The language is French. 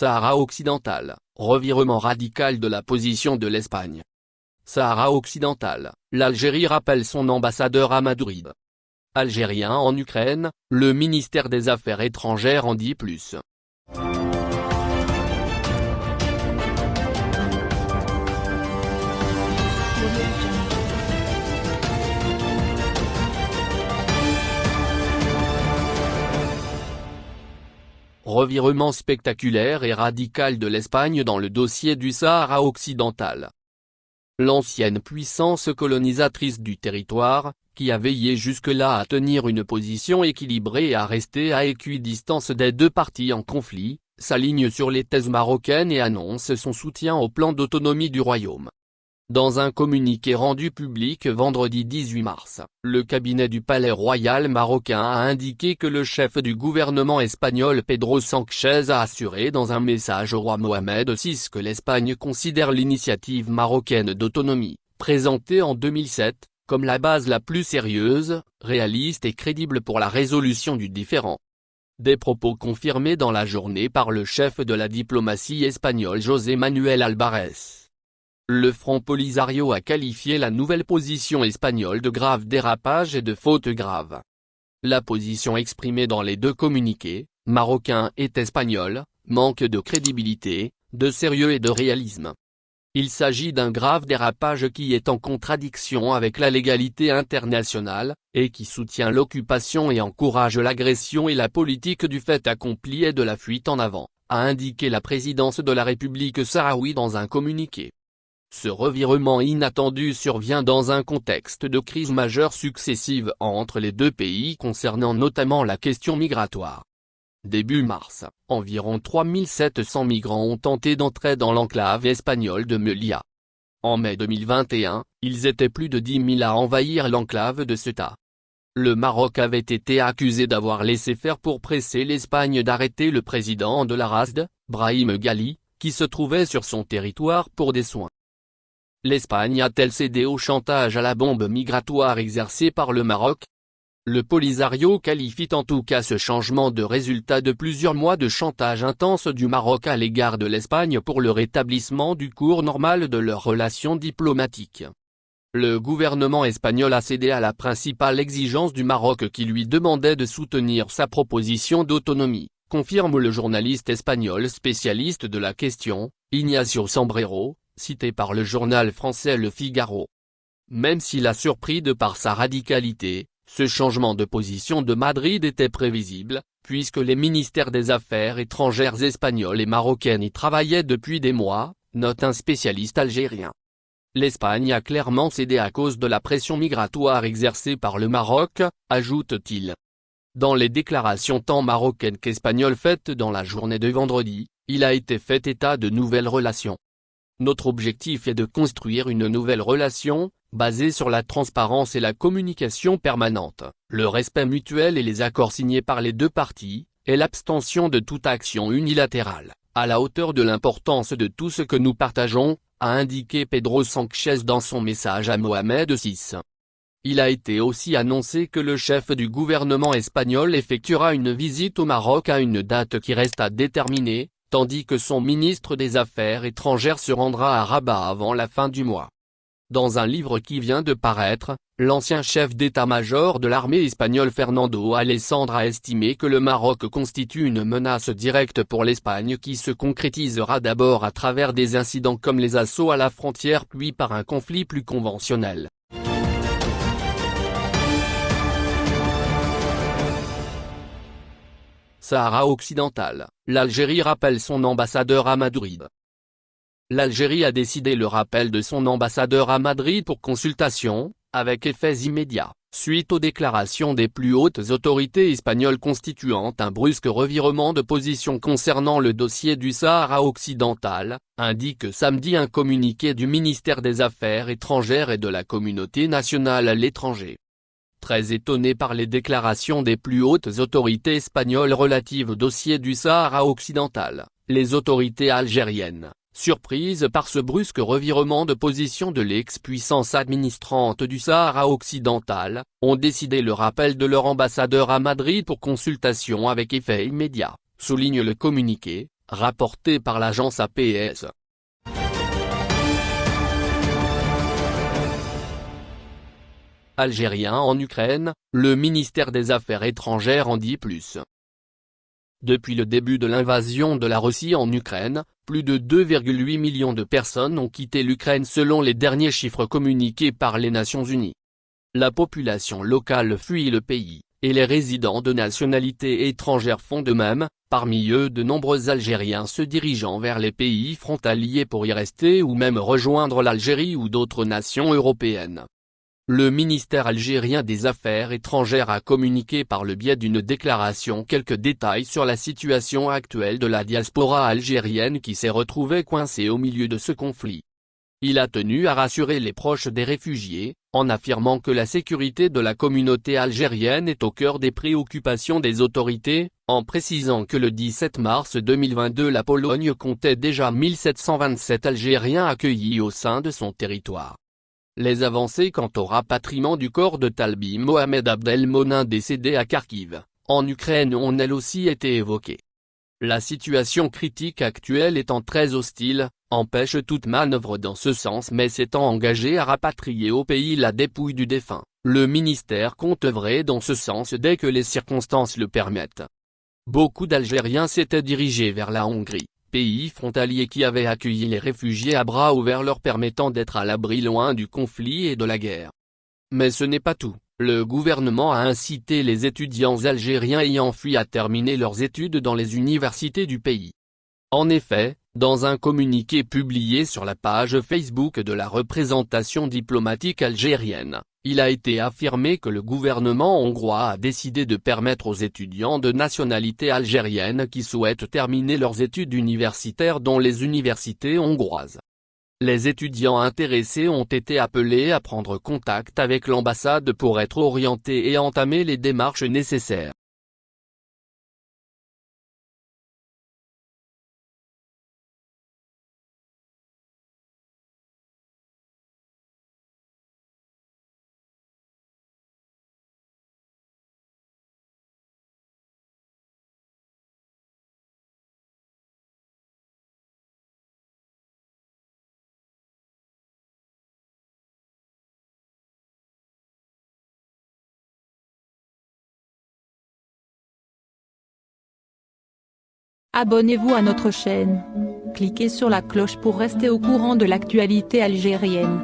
Sahara occidental, revirement radical de la position de l'Espagne. Sahara occidental, l'Algérie rappelle son ambassadeur à Madrid. Algérien en Ukraine, le ministère des Affaires étrangères en dit plus. Revirement spectaculaire et radical de l'Espagne dans le dossier du Sahara occidental. L'ancienne puissance colonisatrice du territoire, qui a veillé jusque-là à tenir une position équilibrée et à rester à équidistance des deux parties en conflit, s'aligne sur les thèses marocaines et annonce son soutien au plan d'autonomie du royaume. Dans un communiqué rendu public vendredi 18 mars, le cabinet du palais royal marocain a indiqué que le chef du gouvernement espagnol Pedro Sánchez a assuré dans un message au roi Mohamed VI que l'Espagne considère l'initiative marocaine d'autonomie, présentée en 2007, comme la base la plus sérieuse, réaliste et crédible pour la résolution du différend. Des propos confirmés dans la journée par le chef de la diplomatie espagnole José Manuel Alvarez. Le Front Polisario a qualifié la nouvelle position espagnole de grave dérapage et de faute grave. La position exprimée dans les deux communiqués, marocain et espagnol, manque de crédibilité, de sérieux et de réalisme. Il s'agit d'un grave dérapage qui est en contradiction avec la légalité internationale, et qui soutient l'occupation et encourage l'agression et la politique du fait accompli et de la fuite en avant, a indiqué la présidence de la République sahraoui dans un communiqué. Ce revirement inattendu survient dans un contexte de crise majeure successive entre les deux pays concernant notamment la question migratoire. Début mars, environ 3700 migrants ont tenté d'entrer dans l'enclave espagnole de Melilla. En mai 2021, ils étaient plus de 10 000 à envahir l'enclave de Ceuta. Le Maroc avait été accusé d'avoir laissé faire pour presser l'Espagne d'arrêter le président de la RASD, Brahim Ghali, qui se trouvait sur son territoire pour des soins. L'Espagne a-t-elle cédé au chantage à la bombe migratoire exercé par le Maroc? Le Polisario qualifie en tout cas ce changement de résultat de plusieurs mois de chantage intense du Maroc à l'égard de l'Espagne pour le rétablissement du cours normal de leurs relations diplomatiques. Le gouvernement espagnol a cédé à la principale exigence du Maroc qui lui demandait de soutenir sa proposition d'autonomie, confirme le journaliste espagnol spécialiste de la question, Ignacio Sombrero, cité par le journal français Le Figaro. Même s'il a surpris de par sa radicalité, ce changement de position de Madrid était prévisible, puisque les ministères des Affaires étrangères espagnols et marocaines y travaillaient depuis des mois, note un spécialiste algérien. L'Espagne a clairement cédé à cause de la pression migratoire exercée par le Maroc, ajoute-t-il. Dans les déclarations tant marocaines qu'espagnoles faites dans la journée de vendredi, il a été fait état de nouvelles relations. Notre objectif est de construire une nouvelle relation, basée sur la transparence et la communication permanente, le respect mutuel et les accords signés par les deux parties, et l'abstention de toute action unilatérale, à la hauteur de l'importance de tout ce que nous partageons, a indiqué Pedro Sánchez dans son message à Mohamed VI. Il a été aussi annoncé que le chef du gouvernement espagnol effectuera une visite au Maroc à une date qui reste à déterminer, tandis que son ministre des Affaires étrangères se rendra à Rabat avant la fin du mois. Dans un livre qui vient de paraître, l'ancien chef d'état-major de l'armée espagnole Fernando Alessandre a estimé que le Maroc constitue une menace directe pour l'Espagne qui se concrétisera d'abord à travers des incidents comme les assauts à la frontière puis par un conflit plus conventionnel. Sahara occidental, l'Algérie rappelle son ambassadeur à Madrid. L'Algérie a décidé le rappel de son ambassadeur à Madrid pour consultation, avec effets immédiats, suite aux déclarations des plus hautes autorités espagnoles constituant un brusque revirement de position concernant le dossier du Sahara occidental, indique samedi un communiqué du ministère des Affaires étrangères et de la communauté nationale à l'étranger. Très étonné par les déclarations des plus hautes autorités espagnoles relatives au dossier du Sahara occidental, les autorités algériennes, surprises par ce brusque revirement de position de l'ex-puissance administrante du Sahara occidental, ont décidé le rappel de leur ambassadeur à Madrid pour consultation avec effet immédiat, souligne le communiqué, rapporté par l'agence APS. Algérien en Ukraine, le ministère des Affaires étrangères en dit plus. Depuis le début de l'invasion de la Russie en Ukraine, plus de 2,8 millions de personnes ont quitté l'Ukraine selon les derniers chiffres communiqués par les Nations Unies. La population locale fuit le pays, et les résidents de nationalité étrangère font de même, parmi eux de nombreux Algériens se dirigeant vers les pays frontaliers pour y rester ou même rejoindre l'Algérie ou d'autres nations européennes. Le ministère algérien des Affaires étrangères a communiqué par le biais d'une déclaration quelques détails sur la situation actuelle de la diaspora algérienne qui s'est retrouvée coincée au milieu de ce conflit. Il a tenu à rassurer les proches des réfugiés, en affirmant que la sécurité de la communauté algérienne est au cœur des préoccupations des autorités, en précisant que le 17 mars 2022 la Pologne comptait déjà 1727 Algériens accueillis au sein de son territoire. Les avancées quant au rapatriement du corps de Talbi Mohamed Abdelmonin décédé à Kharkiv, en Ukraine ont elles aussi été évoquées. La situation critique actuelle étant très hostile, empêche toute manœuvre dans ce sens mais s'étant engagé à rapatrier au pays la dépouille du défunt, le ministère compte œuvrer dans ce sens dès que les circonstances le permettent. Beaucoup d'Algériens s'étaient dirigés vers la Hongrie, pays frontalier qui avait accueilli les réfugiés à bras ouverts leur permettant d'être à l'abri loin du conflit et de la guerre. Mais ce n'est pas tout, le gouvernement a incité les étudiants algériens ayant fui à terminer leurs études dans les universités du pays. En effet, dans un communiqué publié sur la page Facebook de la représentation diplomatique algérienne, il a été affirmé que le gouvernement hongrois a décidé de permettre aux étudiants de nationalité algérienne qui souhaitent terminer leurs études universitaires dans les universités hongroises. Les étudiants intéressés ont été appelés à prendre contact avec l'ambassade pour être orientés et entamer les démarches nécessaires. Abonnez-vous à notre chaîne. Cliquez sur la cloche pour rester au courant de l'actualité algérienne.